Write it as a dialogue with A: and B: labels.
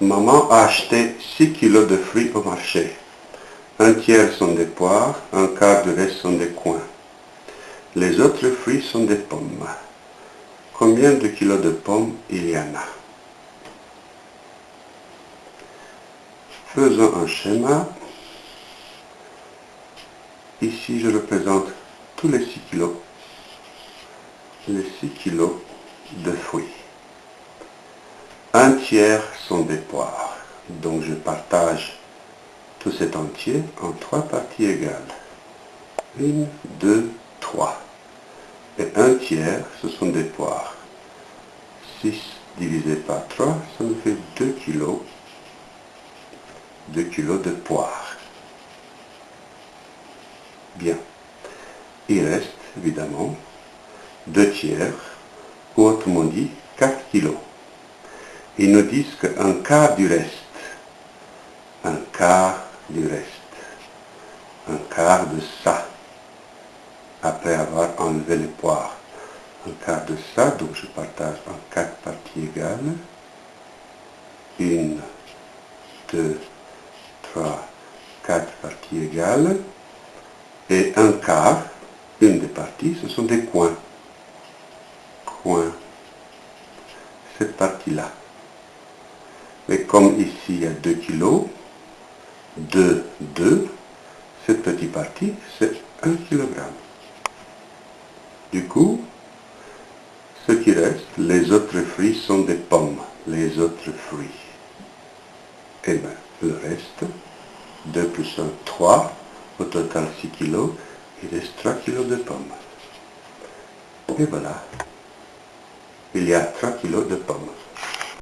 A: Maman a acheté 6 kilos de fruits au marché. Un tiers sont des poires, un quart du reste sont des coins. Les autres fruits sont des pommes. Combien de kilos de pommes il y en a? Faisons un schéma. Ici, je représente tous les 6 kilos. Les 6 kilos de fruits. Un tiers des poires. Donc je partage tout cet entier en trois parties égales. Une, deux, trois. Et un tiers, ce sont des poires. 6 divisé par 3, ça me fait 2 kilos. 2 kilos de poires. Bien. Il reste, évidemment, 2 tiers, ou autrement dit, 4 kilos. Ils nous disent qu'un quart du reste, un quart du reste, un quart de ça, après avoir enlevé les poires. Un quart de ça, donc je partage en quatre parties égales. Une, deux, trois, quatre parties égales. Et un quart, une des parties, ce sont des coins. Coins. Cette partie-là. Mais comme ici il y a 2 kilos, 2, 2, cette petite partie, c'est 1 kg. Du coup, ce qui reste, les autres fruits sont des pommes, les autres fruits. Et bien, le reste, 2 plus 1, 3, au total 6 kg, il reste 3 kg de pommes. Et voilà, il y a 3 kg de pommes.